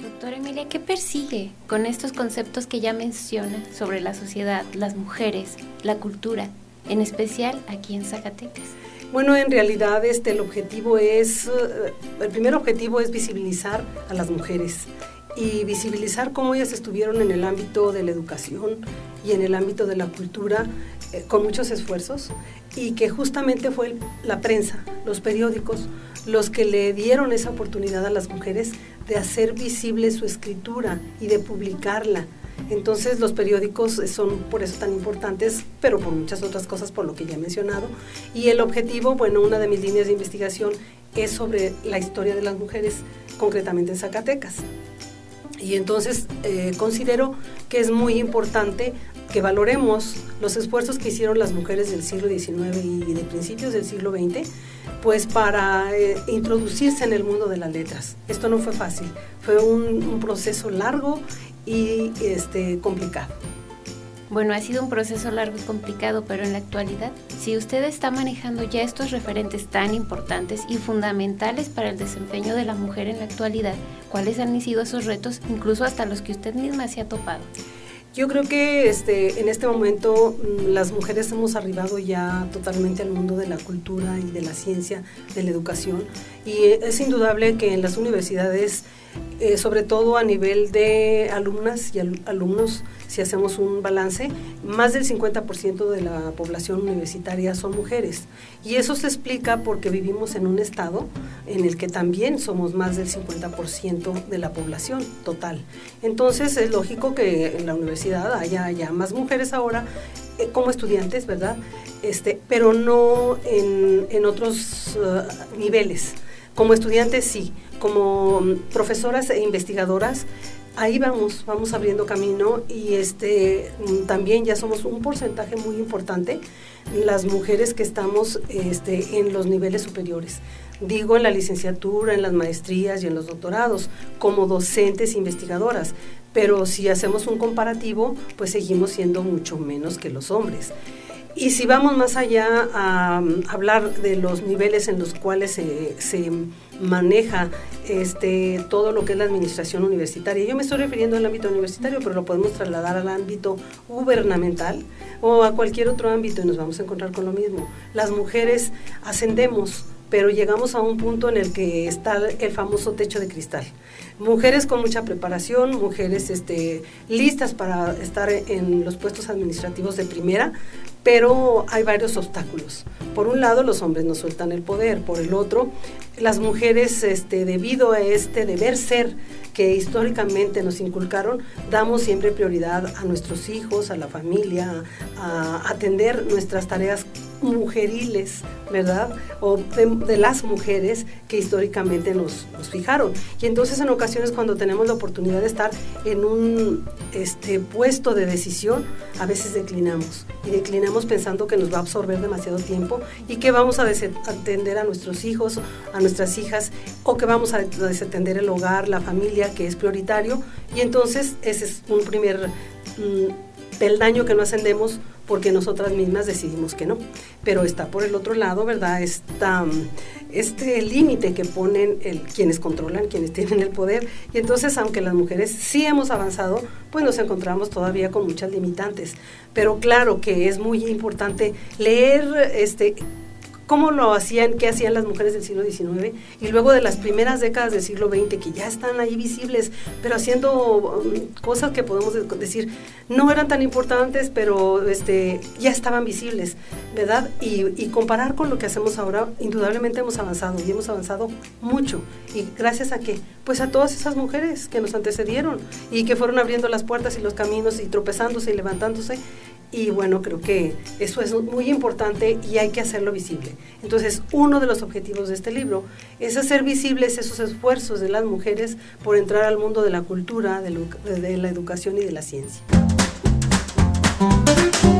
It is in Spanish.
Doctora Emilia, ¿qué persigue con estos conceptos que ya menciona sobre la sociedad, las mujeres, la cultura, en especial aquí en Zacatecas? Bueno, en realidad este, el objetivo es, eh, el primer objetivo es visibilizar a las mujeres y visibilizar cómo ellas estuvieron en el ámbito de la educación y en el ámbito de la cultura eh, con muchos esfuerzos y que justamente fue la prensa, los periódicos, los que le dieron esa oportunidad a las mujeres de hacer visible su escritura y de publicarla entonces los periódicos son por eso tan importantes, pero por muchas otras cosas, por lo que ya he mencionado. Y el objetivo, bueno, una de mis líneas de investigación es sobre la historia de las mujeres, concretamente en Zacatecas. Y entonces eh, considero que es muy importante que valoremos los esfuerzos que hicieron las mujeres del siglo XIX y de principios del siglo XX, pues para eh, introducirse en el mundo de las letras. Esto no fue fácil, fue un, un proceso largo y este, complicado. Bueno, ha sido un proceso largo y complicado, pero en la actualidad, si usted está manejando ya estos referentes tan importantes y fundamentales para el desempeño de la mujer en la actualidad, ¿cuáles han sido esos retos, incluso hasta los que usted misma se ha topado? Yo creo que este, en este momento mm, las mujeres hemos arribado ya totalmente al mundo de la cultura y de la ciencia, de la educación, y es indudable que en las universidades eh, sobre todo a nivel de alumnas y alumnos, si hacemos un balance, más del 50% de la población universitaria son mujeres. Y eso se explica porque vivimos en un estado en el que también somos más del 50% de la población total. Entonces es lógico que en la universidad haya ya más mujeres ahora eh, como estudiantes, ¿verdad? Este, pero no en, otros uh, niveles. Como estudiantes sí, como profesoras e investigadoras, ahí vamos, vamos abriendo camino y este también ya somos un porcentaje muy importante las mujeres que estamos este, en los niveles superiores. Digo en la licenciatura, en las maestrías y en los doctorados, como docentes e investigadoras. Pero si hacemos un comparativo, pues seguimos siendo mucho menos que los hombres. Y si vamos más allá a, hablar de los niveles en los cuales se, se, maneja este, todo lo que es la administración universitaria, yo me estoy refiriendo al ámbito universitario, pero lo podemos trasladar al ámbito gubernamental o a cualquier otro ámbito y nos vamos a encontrar con lo mismo. Las mujeres ascendemos pero llegamos a un punto en el que está el famoso techo de cristal. Mujeres con mucha preparación, mujeres este, listas para estar en los puestos administrativos de primera, pero hay varios obstáculos. Por un lado, los hombres no sueltan el poder, por el otro, las mujeres, este, debido a este deber ser que históricamente nos inculcaron, damos siempre prioridad a nuestros hijos, a la familia, a atender nuestras tareas mujeriles, ¿verdad? O de, las mujeres que históricamente nos, fijaron. Y entonces en ocasiones cuando tenemos la oportunidad de estar en un este, puesto de decisión, a veces declinamos. Y declinamos pensando que nos va a absorber demasiado tiempo y que vamos a desatender a nuestros hijos, a nuestras hijas, o que vamos a desatender el hogar, la familia, que es prioritario. Y entonces ese es un primer... Mm, peldaño que no ascendemos porque nosotras mismas decidimos que no. Pero está por el otro lado, ¿verdad? Está este límite que ponen el, quienes controlan, quienes tienen el poder. Y entonces, aunque las mujeres sí hemos avanzado, pues nos encontramos todavía con muchas limitantes. Pero claro que es muy importante leer este cómo lo hacían, qué hacían las mujeres del siglo XIX y luego de las primeras décadas del siglo XX que ya están ahí visibles, pero haciendo um, cosas que podemos decir no eran tan importantes, pero este, ya estaban visibles, ¿verdad? Y, y comparar con lo que hacemos ahora, indudablemente hemos avanzado y hemos avanzado mucho. ¿Y gracias a qué? Pues a todas esas mujeres que nos antecedieron y que fueron abriendo las puertas y los caminos y tropezándose y levantándose y bueno, creo que eso es muy importante y hay que hacerlo visible. Entonces, uno de los objetivos de este libro es hacer visibles esos esfuerzos de las mujeres por entrar al mundo de la cultura, de, la educación y de la ciencia.